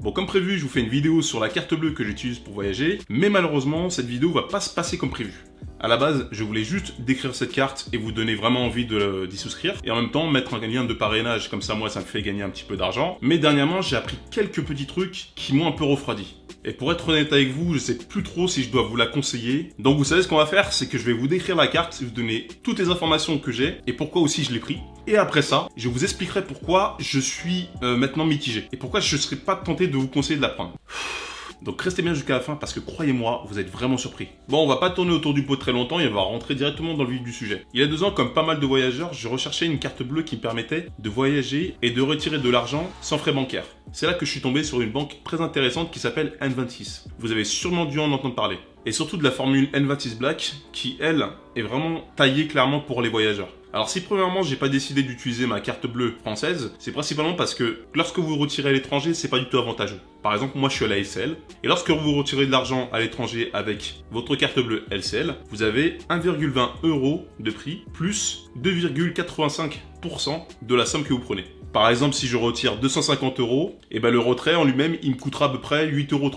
Bon, comme prévu, je vous fais une vidéo sur la carte bleue que j'utilise pour voyager, mais malheureusement, cette vidéo va pas se passer comme prévu. À la base, je voulais juste décrire cette carte et vous donner vraiment envie d'y souscrire. Et en même temps, mettre un lien de parrainage, comme ça moi ça me fait gagner un petit peu d'argent. Mais dernièrement, j'ai appris quelques petits trucs qui m'ont un peu refroidi. Et pour être honnête avec vous, je sais plus trop si je dois vous la conseiller. Donc vous savez ce qu'on va faire, c'est que je vais vous décrire la carte, vous donner toutes les informations que j'ai et pourquoi aussi je l'ai pris. Et après ça, je vous expliquerai pourquoi je suis euh, maintenant mitigé et pourquoi je ne serais pas tenté de vous conseiller de la prendre. Donc restez bien jusqu'à la fin parce que croyez-moi, vous êtes vraiment surpris. Bon, on va pas tourner autour du pot très longtemps et on va rentrer directement dans le vif du sujet. Il y a deux ans, comme pas mal de voyageurs, je recherchais une carte bleue qui me permettait de voyager et de retirer de l'argent sans frais bancaires. C'est là que je suis tombé sur une banque très intéressante qui s'appelle N26. Vous avez sûrement dû en entendre parler. Et surtout de la formule N26 Black qui, elle, est vraiment taillée clairement pour les voyageurs. Alors si premièrement j'ai pas décidé d'utiliser ma carte bleue française, c'est principalement parce que lorsque vous retirez à l'étranger, c'est pas du tout avantageux. Par exemple, moi je suis à la LCL, et lorsque vous retirez de l'argent à l'étranger avec votre carte bleue LCL, vous avez 1,20 euros de prix plus 2,85% de la somme que vous prenez. Par exemple, si je retire 250 euros, et eh ben le retrait en lui-même, il me coûtera à peu près 8,30 euros.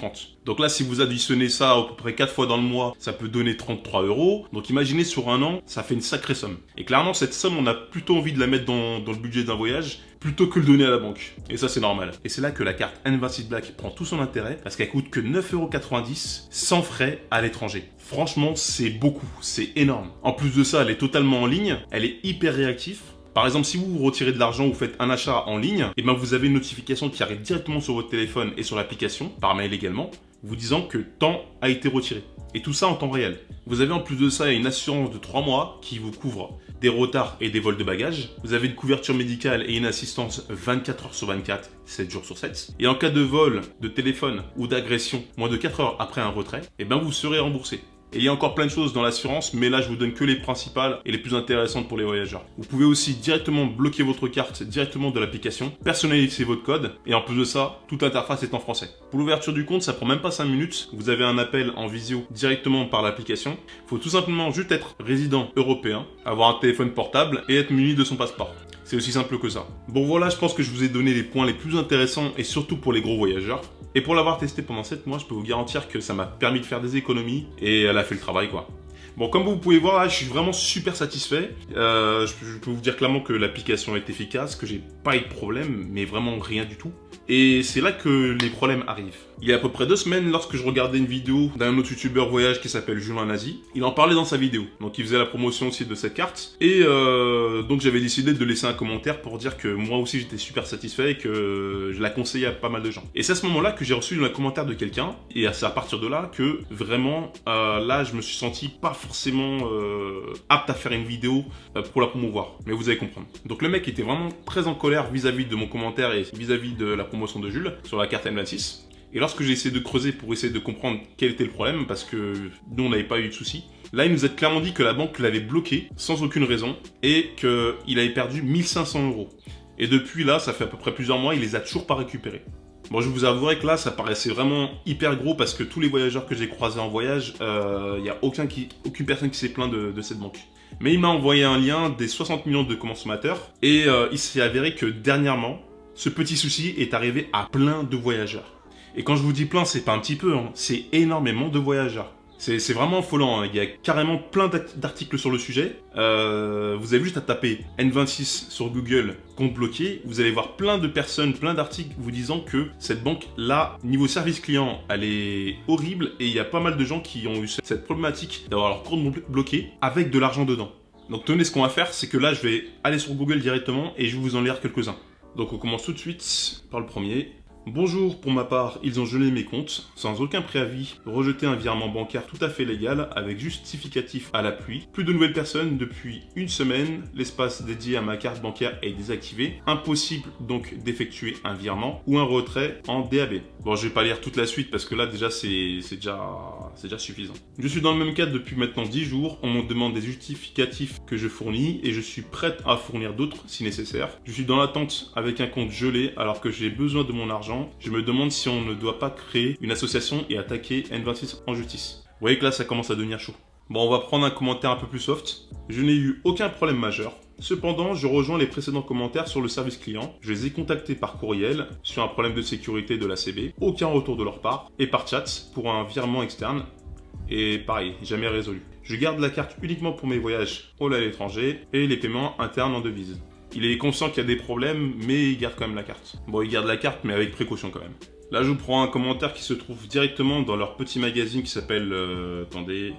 Donc là, si vous additionnez ça à peu près 4 fois dans le mois, ça peut donner 33 euros. Donc imaginez sur un an, ça fait une sacrée somme. Et clairement, cette somme, on a plutôt envie de la mettre dans, le budget d'un voyage plutôt que le donner à la banque. Et ça, c'est normal. Et c'est là que la carte N26 Black prend tout son intérêt parce qu'elle coûte que 9,90€ sans frais à l'étranger. Franchement, c'est beaucoup, c'est énorme. En plus de ça, elle est totalement en ligne, elle est hyper réactive. Par exemple, si vous retirez de l'argent ou faites un achat en ligne, et eh ben vous avez une notification qui arrive directement sur votre téléphone et sur l'application, par mail également, vous disant que temps a été retiré. Et tout ça en temps réel. Vous avez en plus de ça une assurance de 3 mois qui vous couvre des retards et des vols de bagages. Vous avez une couverture médicale et une assistance 24 heures sur 24, 7 jours sur 7. Et en cas de vol, de téléphone ou d'agression moins de 4 heures après un retrait, eh ben vous serez remboursé. Et il y a encore plein de choses dans l'assurance, mais là je vous donne que les principales et les plus intéressantes pour les voyageurs. Vous pouvez aussi directement bloquer votre carte directement de l'application, personnaliser votre code, et en plus de ça, toute l'interface est en français. Pour l'ouverture du compte, ça prend même pas 5 minutes, vous avez un appel en visio directement par l'application. Il faut tout simplement juste être résident européen, avoir un téléphone portable et être muni de son passeport. C'est aussi simple que ça. Bon voilà, je pense que je vous ai donné les points les plus intéressants et surtout pour les gros voyageurs. Et pour l'avoir testé pendant 7 mois, je peux vous garantir que ça m'a permis de faire des économies et elle fait le travail quoi. Bon, comme vous pouvez voir, là, je suis vraiment super satisfait. Euh, je, peux vous dire clairement que l'application est efficace, que j'ai pas eu de problème, mais vraiment rien du tout. Et c'est là que les problèmes arrivent. Il y a à peu près deux semaines, lorsque je regardais une vidéo d'un autre youtubeur voyage qui s'appelle Julien Nazi, il en parlait dans sa vidéo. Donc il faisait la promotion aussi de cette carte. Et euh, donc j'avais décidé de laisser un commentaire pour dire que moi aussi j'étais super satisfait et que je la conseillais à pas mal de gens. Et c'est à ce moment-là que j'ai reçu un commentaire de quelqu'un. Et c'est à partir de là que vraiment, euh, là, je me suis senti pas forcément euh, apte à faire une vidéo euh, pour la promouvoir. Mais vous allez comprendre. Donc le mec était vraiment très en colère vis-à-vis de mon commentaire et vis-à-vis de la promotion de Jules sur la carte M26. Et lorsque j'ai essayé de creuser pour essayer de comprendre quel était le problème, parce que nous on n'avait pas eu de soucis, là il nous a clairement dit que la banque l'avait bloqué sans aucune raison et qu'il avait perdu 1500 euros. Et depuis là, ça fait à peu près plusieurs mois, il les a toujours pas récupérés. Bon, je vous avouerai que là, ça paraissait vraiment hyper gros parce que tous les voyageurs que j'ai croisés en voyage, il euh, n'y a aucune personne qui s'est plaint de, cette banque. Mais il m'a envoyé un lien des 60 millions de consommateurs et euh, il s'est avéré que dernièrement, ce petit souci est arrivé à plein de voyageurs. Et quand je vous dis plein, c'est pas un petit peu, hein, c'est énormément de voyageurs. C'est vraiment affolant, hein. il y a carrément plein d'articles sur le sujet. Euh, vous avez juste à taper N26 sur Google compte bloqué, vous allez voir plein de personnes, plein d'articles vous disant que cette banque là, niveau service client, elle est horrible et il y a pas mal de gens qui ont eu cette problématique d'avoir leur compte bloqué avec de l'argent dedans. Donc tenez, ce qu'on va faire, c'est que là, je vais aller sur Google directement et je vais vous en lire quelques-uns. Donc on commence tout de suite par le premier. Bonjour, pour ma part, ils ont gelé mes comptes, sans aucun préavis, rejeté un virement bancaire tout à fait légal, avec justificatif à l'appui. Plus de nouvelles personnes depuis une semaine, l'espace dédié à ma carte bancaire est désactivé. Impossible donc d'effectuer un virement ou un retrait en DAB. Bon, je vais pas lire toute la suite parce que là déjà c'est déjà, déjà suffisant. Je suis dans le même cas depuis maintenant 10 jours, on me demande des justificatifs que je fournis et je suis prête à fournir d'autres si nécessaire. Je suis dans l'attente avec un compte gelé alors que j'ai besoin de mon argent je me demande si on ne doit pas créer une association et attaquer N26 en justice. Vous voyez que là, ça commence à devenir chaud. Bon, on va prendre un commentaire un peu plus soft. Je n'ai eu aucun problème majeur. Cependant, je rejoins les précédents commentaires sur le service client. Je les ai contactés par courriel sur un problème de sécurité de l'ACB, aucun retour de leur part, et par chat pour un virement externe, et pareil, jamais résolu. Je garde la carte uniquement pour mes voyages au à l'étranger et les paiements internes en devise. Il est conscient qu'il y a des problèmes, mais il garde quand même la carte. Bon, il garde la carte, mais avec précaution quand même. Là, je vous prends un commentaire qui se trouve directement dans leur petit magazine qui s'appelle... Euh, attendez...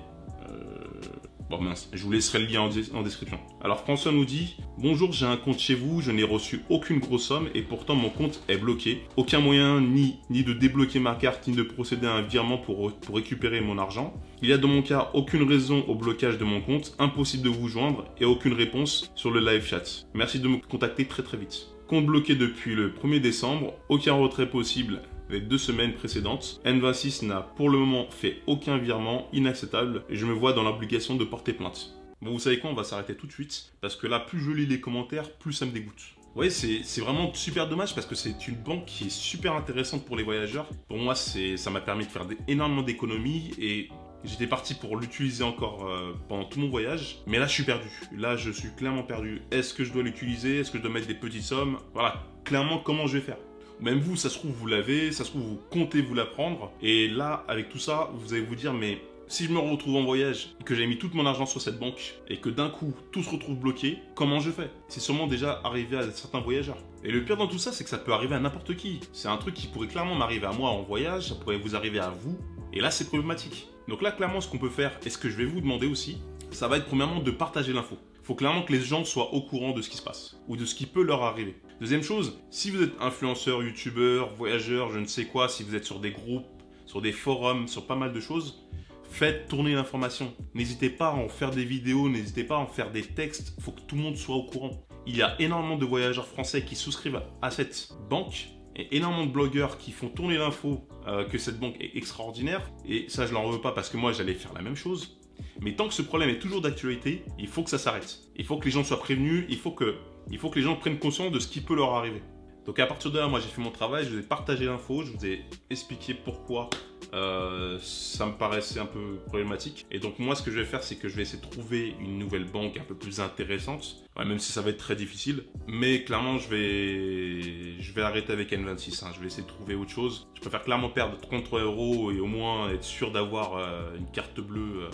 Bon mince, je vous laisserai le lien en, description. Alors François nous dit Bonjour, j'ai un compte chez vous, je n'ai reçu aucune grosse somme et pourtant mon compte est bloqué. Aucun moyen ni, ni de débloquer ma carte ni de procéder à un virement pour, pour récupérer mon argent. Il y a dans mon cas aucune raison au blocage de mon compte, impossible de vous joindre et aucune réponse sur le live chat. Merci de me contacter très très vite. Compte bloqué depuis le 1er décembre, aucun retrait possible les deux semaines précédentes. N26 n'a pour le moment fait aucun virement inacceptable et je me vois dans l'obligation de porter plainte. Bon, vous savez quoi, on va s'arrêter tout de suite parce que là, plus je lis les commentaires, plus ça me dégoûte. Vous voyez, c'est vraiment super dommage parce que c'est une banque qui est super intéressante pour les voyageurs. Pour moi, ça m'a permis de faire énormément d'économies et J'étais parti pour l'utiliser encore euh, pendant tout mon voyage, mais là je suis perdu. Là je suis clairement perdu. Est-ce que je dois l'utiliser? Est-ce que je dois mettre des petites sommes? Voilà, clairement comment je vais faire? Même vous, ça se trouve, vous l'avez, ça se trouve, vous comptez vous la prendre. Et là, avec tout ça, vous allez vous dire, mais si je me retrouve en voyage que j'ai mis tout mon argent sur cette banque et que d'un coup tout se retrouve bloqué, comment je fais? C'est sûrement déjà arrivé à certains voyageurs. Et le pire dans tout ça, c'est que ça peut arriver à n'importe qui. C'est un truc qui pourrait clairement m'arriver à moi en voyage, ça pourrait vous arriver à vous. Et là, c'est problématique. Donc là, clairement, ce qu'on peut faire, et ce que je vais vous demander aussi, ça va être premièrement de partager l'info. Faut clairement que les gens soient au courant de ce qui se passe ou de ce qui peut leur arriver. Deuxième chose, si vous êtes influenceur, youtubeur, voyageur, je ne sais quoi, si vous êtes sur des groupes, sur des forums, sur pas mal de choses, faites tourner l'information. N'hésitez pas à en faire des vidéos, n'hésitez pas à en faire des textes, faut que tout le monde soit au courant. Il y a énormément de voyageurs français qui souscrivent à cette banque et énormément de blogueurs qui font tourner l'info euh, que cette banque est extraordinaire. Et ça, je l'en veux pas parce que moi, j'allais faire la même chose. Mais tant que ce problème est toujours d'actualité, il faut que ça s'arrête. Il faut que les gens soient prévenus, il faut que, il faut que les gens prennent conscience de ce qui peut leur arriver. Donc à partir de là, moi j'ai fait mon travail, je vous ai partagé l'info, je vous ai expliqué pourquoi euh, ça me paraissait un peu problématique. Et donc moi ce que je vais faire, c'est que je vais essayer de trouver une nouvelle banque un peu plus intéressante, même si ça va être très difficile. Mais clairement, je vais, je vais arrêter avec N26, hein. je vais essayer de trouver autre chose. Je préfère clairement perdre 33 euros et au moins être sûr d'avoir euh, une carte bleue. Euh,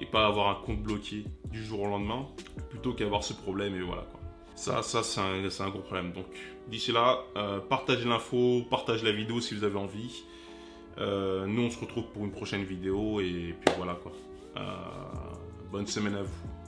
et pas avoir un compte bloqué du jour au lendemain, plutôt qu'avoir ce problème et voilà quoi. Ça, ça c'est un, gros problème. Donc d'ici là, euh, partagez l'info, partagez la vidéo si vous avez envie. Euh, nous on se retrouve pour une prochaine vidéo et puis voilà quoi. Euh, bonne semaine à vous.